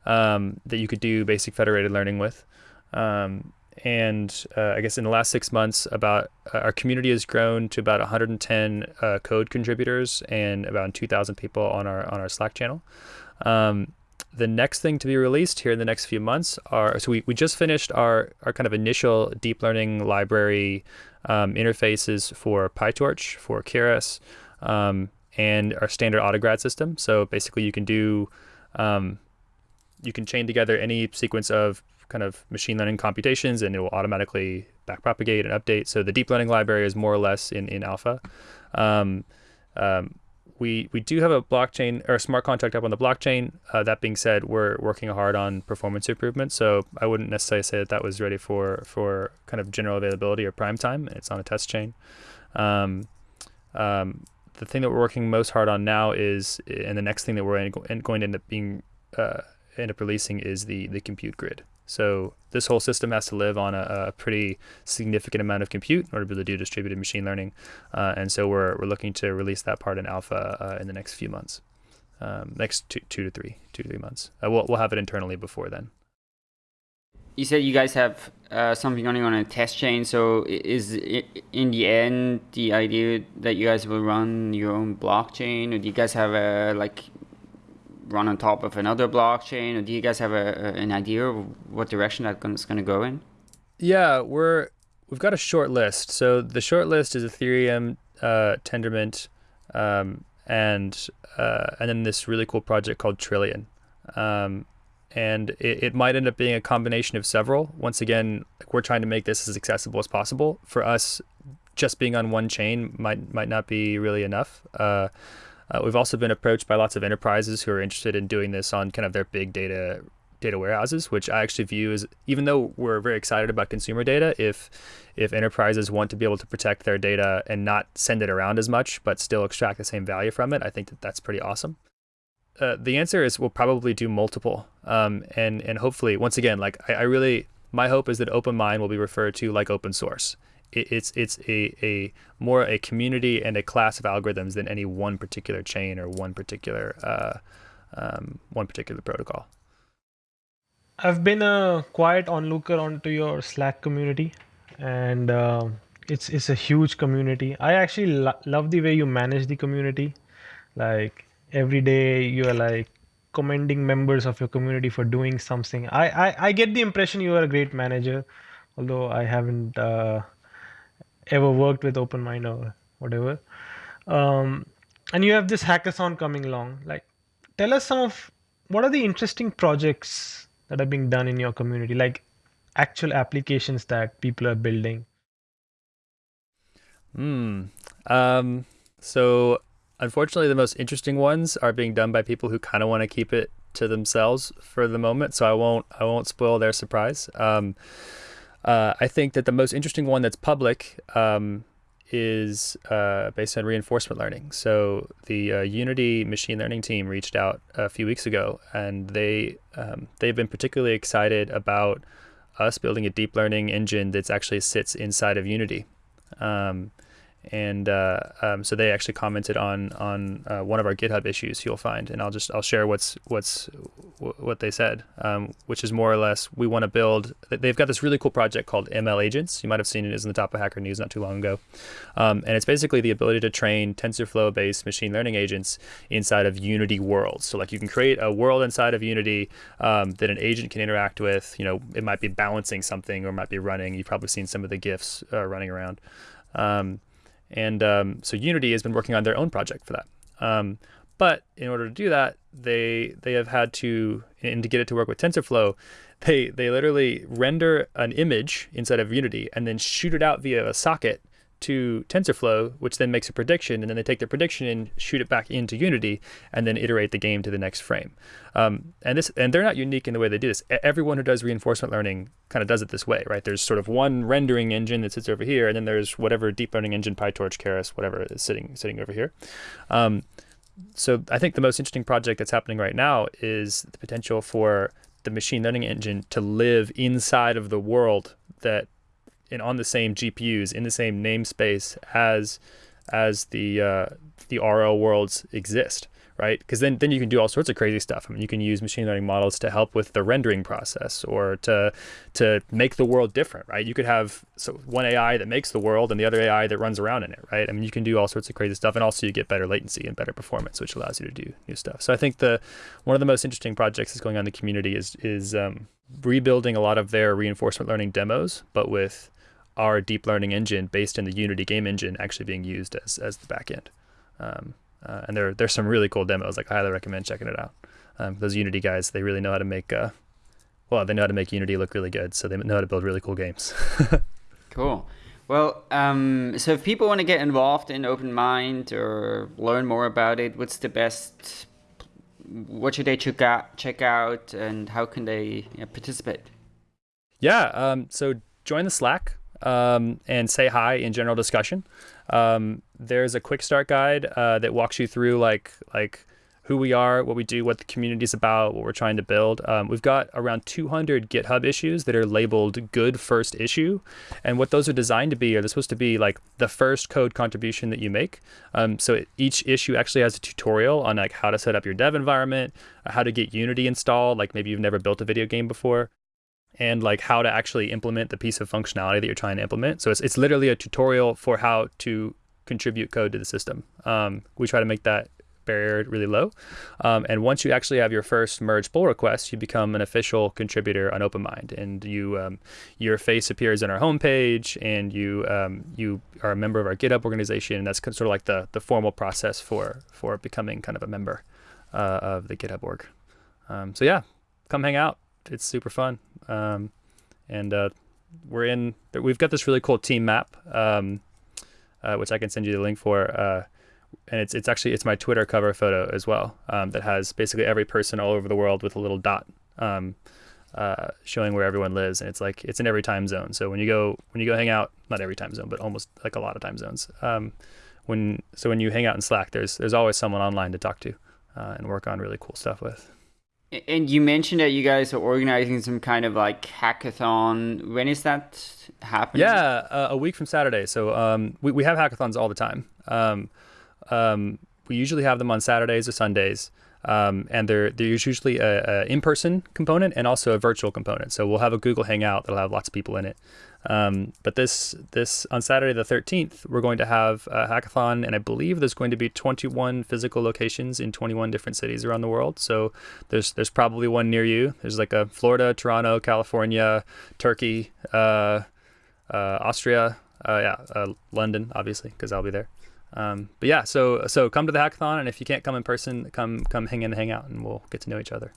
um, that you could do basic federated learning with. Um, and uh, I guess in the last six months, about uh, our community has grown to about 110 uh, code contributors and about 2,000 people on our on our Slack channel. Um, the next thing to be released here in the next few months are so we, we just finished our our kind of initial deep learning library um, interfaces for PyTorch for Keras um, and our standard autograd system. So basically, you can do um, you can chain together any sequence of kind of machine learning computations and it will automatically backpropagate and update. So the deep learning library is more or less in, in alpha. Um, um, we, we do have a blockchain or a smart contract up on the blockchain. Uh, that being said, we're working hard on performance improvement. So I wouldn't necessarily say that that was ready for, for kind of general availability or prime time. It's on a test chain. Um, um the thing that we're working most hard on now is, and the next thing that we're going to end up being uh, end up releasing is the the compute grid. So this whole system has to live on a, a pretty significant amount of compute in order to be able to do distributed machine learning. Uh, and so we're, we're looking to release that part in alpha uh, in the next few months, um, next two, two to three, two to three months. Uh, we'll, we'll have it internally before then. You said you guys have uh, something running on a test chain. So is it, in the end the idea that you guys will run your own blockchain, or do you guys have a like run on top of another blockchain? Or do you guys have a, an idea of what direction that's going to go in? Yeah, we're we've got a short list. So the short list is Ethereum, uh, Tendermint, um, and uh, and then this really cool project called Trillion. Um, and it, it might end up being a combination of several. Once again, we're trying to make this as accessible as possible. For us, just being on one chain might might not be really enough. Uh, uh, we've also been approached by lots of enterprises who are interested in doing this on kind of their big data data warehouses, which I actually view as even though we're very excited about consumer data, if if enterprises want to be able to protect their data and not send it around as much, but still extract the same value from it, I think that that's pretty awesome. Uh, the answer is we'll probably do multiple, um, and and hopefully, once again, like I, I really my hope is that OpenMined will be referred to like open source it's it's a, a more a community and a class of algorithms than any one particular chain or one particular uh, um, one particular protocol. I've been a quiet onlooker onto your Slack community, and uh, it's it's a huge community. I actually lo- love the way you manage the community. Like every day, you are like commending members of your community for doing something. I I, I get the impression you are a great manager, although I haven't. Uh, ever worked with OpenMined or whatever. Um, and you have this hackathon coming along. Like, tell us some of what are the interesting projects that are being done in your community, like actual applications that people are building. Hmm. Um, so unfortunately, the most interesting ones are being done by people who kind of want to keep it to themselves for the moment. So I won't I won't spoil their surprise. Um, uh, I think that the most interesting one that's public um, is uh, based on reinforcement learning. So the uh, Unity machine learning team reached out a few weeks ago, and they um, they've been particularly excited about us building a deep learning engine that actually sits inside of Unity. Um, and uh, um, so they actually commented on on uh, one of our GitHub issues you'll find, and I'll just I'll share what's what's what they said, um, which is more or less we want to build. They've got this really cool project called ML Agents. You might have seen it is in the top of Hacker News not too long ago, um, and it's basically the ability to train TensorFlow-based machine learning agents inside of Unity worlds. So like you can create a world inside of Unity um, that an agent can interact with. You know, it might be balancing something or might be running. You've probably seen some of the GIFs uh, running around. Um, and um, so Unity has been working on their own project for that. Um, but in order to do that, they they have had to, and to get it to work with TensorFlow, they they literally render an image inside of Unity and then shoot it out via a socket to TensorFlow, which then makes a prediction, and then they take the prediction and shoot it back into Unity, and then iterate the game to the next frame. Um, and this, and they're not unique in the way they do this. Everyone who does reinforcement learning kind of does it this way, right? There's sort of one rendering engine that sits over here, and then there's whatever deep learning engine, PyTorch, Keras, whatever is sitting sitting over here. Um, so I think the most interesting project that's happening right now is the potential for the machine learning engine to live inside of the world that and on the same GPUs in the same namespace as as the uh, the RL worlds exist, right? Because then then you can do all sorts of crazy stuff. I mean, you can use machine learning models to help with the rendering process or to to make the world different, right? You could have so one AI that makes the world and the other AI that runs around in it, right? I mean, you can do all sorts of crazy stuff, and also you get better latency and better performance, which allows you to do new stuff. So I think the one of the most interesting projects that's going on in the community is is um, rebuilding a lot of their reinforcement learning demos, but with our deep learning engine based in the Unity game engine actually being used as, as the backend. Um, uh, and there there's some really cool demos. Like I highly recommend checking it out. Um, those Unity guys, they really know how to make uh, well, they know how to make Unity look really good. So they know how to build really cool games. cool. Well, um, so if people want to get involved in OpenMined or learn more about it, what's the best? What should they check out? Check out, and how can they you know, participate? Yeah. Um, so join the Slack um, and say hi in general discussion. Um, there's a quick start guide uh, that walks you through like like who we are, what we do, what the community is about, what we're trying to build. Um, we've got around 200 GitHub issues that are labeled good first issue. And what those are designed to be are they're supposed to be like the first code contribution that you make. Um, so each issue actually has a tutorial on like how to set up your dev environment, how to get Unity installed, like maybe you've never built a video game before and like how to actually implement the piece of functionality that you're trying to implement. So it's, it's literally a tutorial for how to contribute code to the system. Um, we try to make that barrier really low. Um, and once you actually have your first merge pull request, you become an official contributor on OpenMined, and you um, your face appears on our homepage, and you um, you are a member of our GitHub organization. And that's sort of like the the formal process for for becoming kind of a member uh, of the GitHub org. Um, so yeah, come hang out. It's super fun. Um, and uh, we're in. We've got this really cool team map, um, uh, which I can send you the link for. Uh, and it's it's actually it's my Twitter cover photo as well. Um, that has basically every person all over the world with a little dot. Um, uh, showing where everyone lives, and it's like it's in every time zone. So when you go when you go hang out, not every time zone, but almost like a lot of time zones. Um, when so when you hang out in Slack, there's there's always someone online to talk to uh, and work on really cool stuff with. And you mentioned that you guys are organizing some kind of like hackathon. When is that happening? Yeah, uh, a week from Saturday. So um, we, we have hackathons all the time. Um, um, we usually have them on Saturdays or Sundays. Um, and there, there's usually a, a in-person component and also a virtual component. So we'll have a Google Hangout that'll have lots of people in it. Um, but this this on Saturday the 13th, we're going to have a hackathon, and I believe there's going to be 21 physical locations in 21 different cities around the world. So there's there's probably one near you. There's like a Florida, Toronto, California, Turkey, uh, uh, Austria, uh, yeah, uh, London, obviously, because I'll be there. Um, but yeah, so so come to the hackathon, and if you can't come in person, come come hang in and hang out, and we'll get to know each other.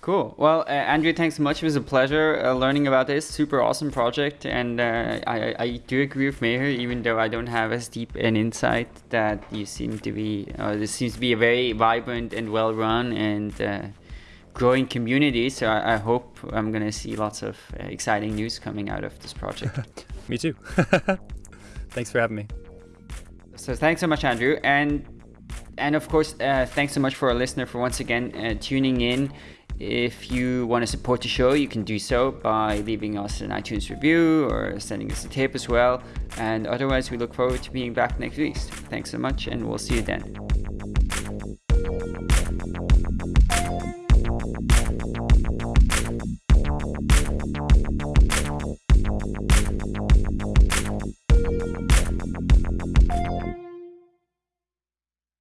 Cool. Well, uh, Andrew, thanks so much. It was a pleasure uh, learning about this super awesome project. And uh, I, I do agree with Meher, even though I don't have as deep an insight that you seem to be. Uh, this seems to be a very vibrant and well run and uh, growing community. So I, I hope I'm going to see lots of uh, exciting news coming out of this project. me too. thanks for having me. So thanks so much, Andrew. And and of course, uh, thanks so much for our listener for once again uh, tuning in If you want to support the show, you can do so by leaving us an iTunes review or sending us a tip as well. And otherwise, we look forward to being back next week. Thanks so much, and we'll see you then.